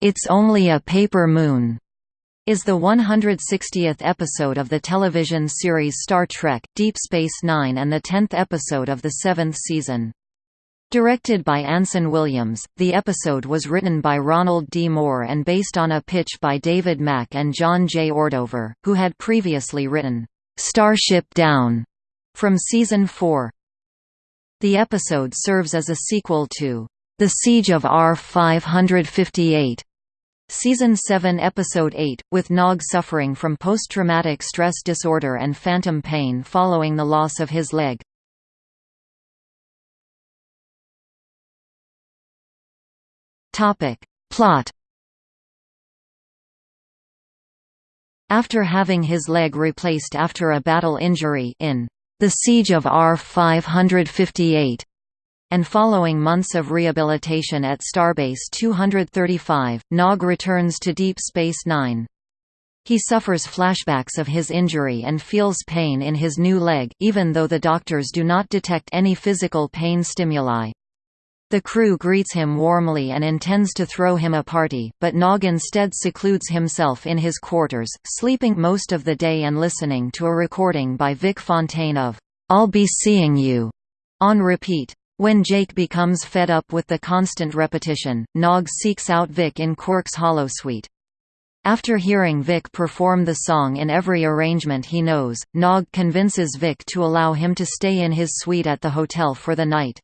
It's Only a Paper Moon is the 160th episode of the television series Star Trek, Deep Space Nine and the 10th episode of the seventh season. Directed by Anson Williams, the episode was written by Ronald D. Moore and based on a pitch by David Mack and John J. Ordover, who had previously written, "'Starship Down' from Season 4. The episode serves as a sequel to "'The Siege of R-558' Season 7 Episode 8, with Nog suffering from post-traumatic stress disorder and phantom pain following the loss of his leg. Plot. After having his leg replaced after a battle injury in The Siege of R-558, and following months of rehabilitation at Starbase 235, Nog returns to Deep Space Nine. He suffers flashbacks of his injury and feels pain in his new leg, even though the doctors do not detect any physical pain stimuli. The crew greets him warmly and intends to throw him a party, but Nog instead secludes himself in his quarters, sleeping most of the day and listening to a recording by Vic Fontaine of, "'I'll Be Seeing You' on repeat. When Jake becomes fed up with the constant repetition, Nog seeks out Vic in Quark's holosuite. After hearing Vic perform the song in every arrangement he knows, Nog convinces Vic to allow him to stay in his suite at the hotel for the night.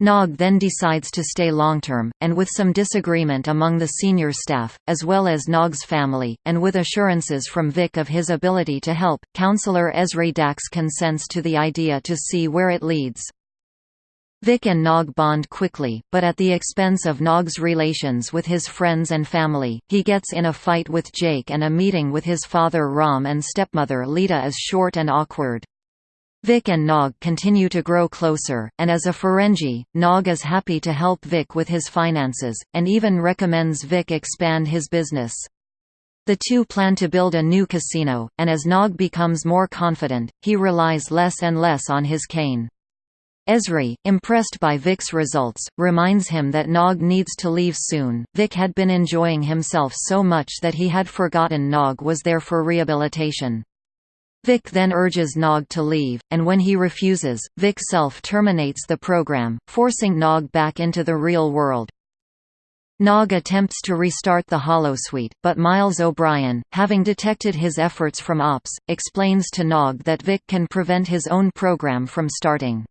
Nog then decides to stay long-term, and with some disagreement among the senior staff, as well as Nog's family, and with assurances from Vic of his ability to help, Counselor Ezri Dax consents to the idea to see where it leads. Vic and Nog bond quickly, but at the expense of Nog's relations with his friends and family. He gets in a fight with Jake and a meeting with his father Rom and stepmother Leeta is short and awkward. Vic and Nog continue to grow closer, and as a Ferengi, Nog is happy to help Vic with his finances, and even recommends Vic expand his business. The two plan to build a new casino, and as Nog becomes more confident, he relies less and less on his cane. Ezri, impressed by Vic's results, reminds him that Nog needs to leave soon. Vic had been enjoying himself so much that he had forgotten Nog was there for rehabilitation. Vic then urges Nog to leave, and when he refuses, Vic self terminates the program, forcing Nog back into the real world. Nog attempts to restart the holosuite, but Miles O'Brien, having detected his efforts from Ops, explains to Nog that Vic can prevent his own program from starting.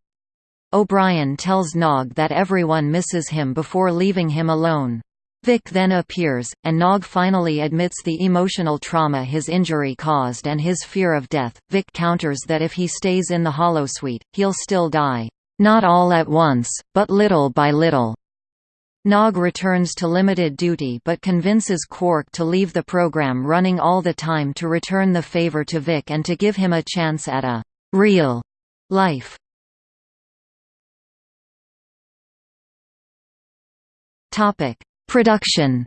O'Brien tells Nog that everyone misses him before leaving him alone. Vic then appears, and Nog finally admits the emotional trauma his injury caused and his fear of death. Vic counters that if he stays in the holosuite, he'll still die. Not all at once, but little by little. Nog returns to limited duty but convinces Quark to leave the program running all the time to return the favor to Vic and to give him a chance at a real life. Topic: Production.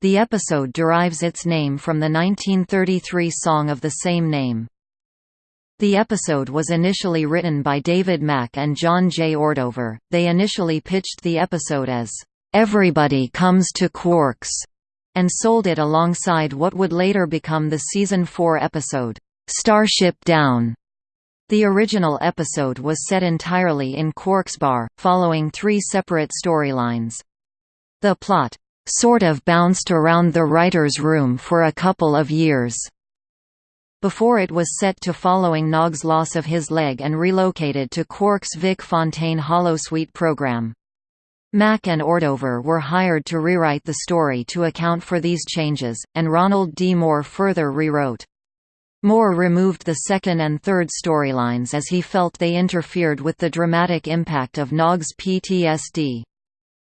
The episode derives its name from the 1933 song of the same name. The episode was initially written by David Mack and John J. Ordover. They initially pitched the episode as Everybody Comes to Quarks and sold it alongside what would later become the season 4 episode Starship Down. The original episode was set entirely in Quark's bar, following three separate storylines. The plot, "...sort of bounced around the writer's room for a couple of years." Before it was set to following Nog's loss of his leg and relocated to Quark's Vic Fontaine holosuite program. Mack and Ordover were hired to rewrite the story to account for these changes, and Ronald D. Moore further rewrote Moore removed the second and third storylines as he felt they interfered with the dramatic impact of Nog's PTSD.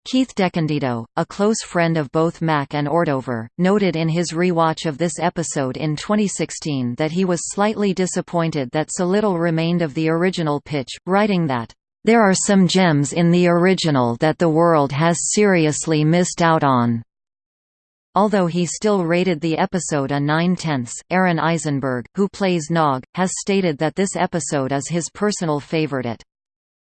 Keith DeCandido, a close friend of both Mack and Ordover, noted in his rewatch of this episode in 2016 that he was slightly disappointed that so little remained of the original pitch, writing that, "...there are some gems in the original that the world has seriously missed out on." Although he still rated the episode a 9 tenths, Aron Eisenberg, who plays Nog, has stated that this episode is his personal favorite.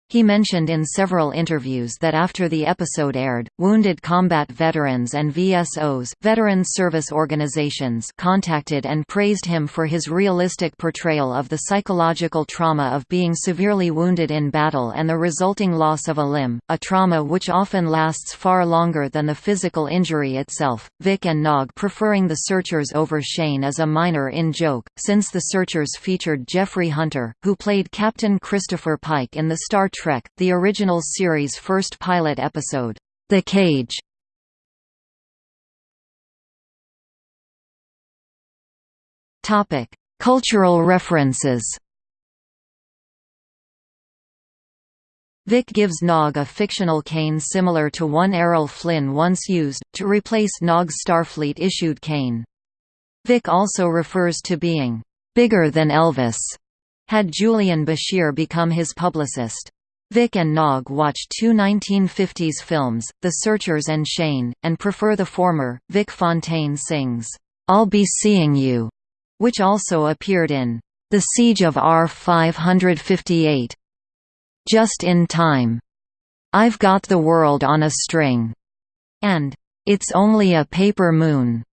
He mentioned in several interviews that after the episode aired, wounded combat veterans and VSOs Veterans Service Organizations contacted and praised him for his realistic portrayal of the psychological trauma of being severely wounded in battle and the resulting loss of a limb, a trauma which often lasts far longer than the physical injury itself. Vic and Nog preferring the Searchers over Shane as a minor in joke, since the Searchers featured Jeffrey Hunter, who played Captain Christopher Pike in the Star Trek, the original series' first pilot episode, The Cage. Cultural references. Vic gives Nog a fictional cane similar to one Errol Flynn once used, to replace Nog's Starfleet-issued cane. Vic also refers to being bigger than Elvis, had Julian Bashir become his publicist. Vic and Nog watch two 1950s films, The Searchers and Shane, and prefer the former. Vic Fontaine sings, I'll Be Seeing You, which also appeared in The Siege of R-558. Just in Time, I've Got the World on a String, and It's Only a Paper Moon.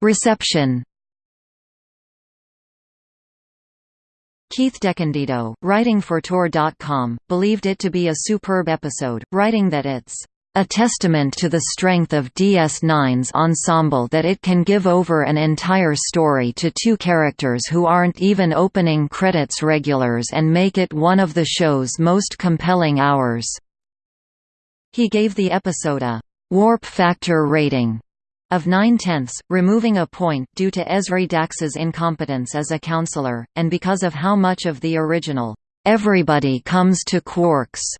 Reception Keith DeCandido, writing for Tor.com, believed it to be a superb episode, writing that it's a testament to the strength of DS9's ensemble that it can give over an entire story to two characters who aren't even opening credits regulars and make it one of the show's most compelling hours." He gave the episode a «warp factor rating» of nine-tenths, removing a point due to Ezri Dax's incompetence as a counselor, and because of how much of the original, "'Everybody Comes to Quarks'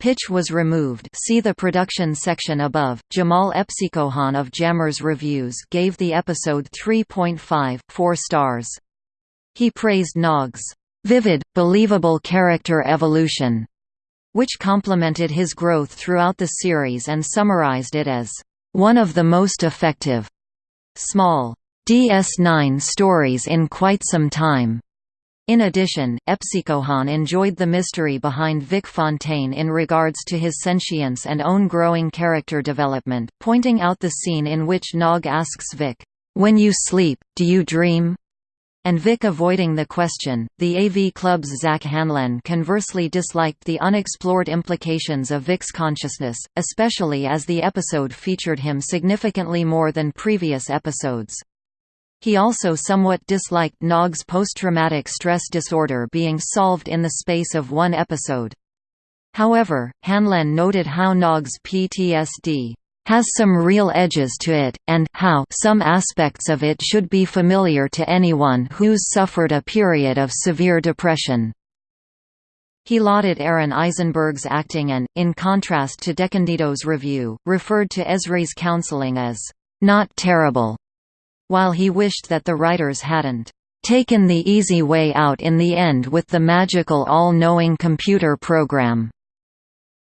pitch was removed see the production section above. Jamahl Epsicokhan of Jammers Reviews gave the episode 3.5 4 stars. He praised Nog's vivid, believable character evolution, which complemented his growth throughout the series and summarized it as one of the most effective small DS9 stories in quite some time. In addition, Epsicokhan enjoyed the mystery behind Vic Fontaine in regards to his sentience and own growing character development, pointing out the scene in which Nog asks Vic, "'When you sleep, do you dream?' And Vic avoiding the question. The AV Club's Zack Handlen conversely disliked the unexplored implications of Vic's consciousness, especially as the episode featured him significantly more than previous episodes. He also somewhat disliked Nog's post-traumatic stress disorder being solved in the space of one episode. However, Handlen noted how Nog's PTSD has some real edges to it, and how some aspects of it should be familiar to anyone who's suffered a period of severe depression. He lauded Aron Eisenberg's acting and, in contrast to DeCandido's review, referred to Ezri's counseling as, "...not terrible", while he wished that the writers hadn't taken the easy way out in the end with the magical all-knowing computer program.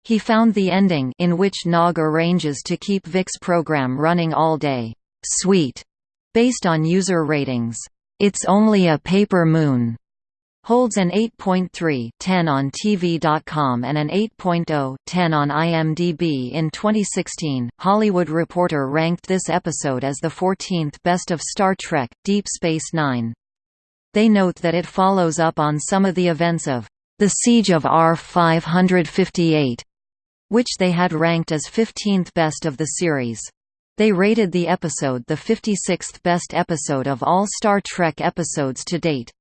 He found the ending in which Nog arranges to keep Vic's program running all day, sweet, based on user ratings. It's only a paper moon holds an 8.3 10 on TV.com and an 8.0 10 on IMDb in 2016. Hollywood Reporter ranked this episode as the 14th best of Star Trek: Deep Space Nine. They note that it follows up on some of the events of The Siege of R-558, which they had ranked as 15th best of the series. They rated the episode the 56th best episode of all Star Trek episodes to date.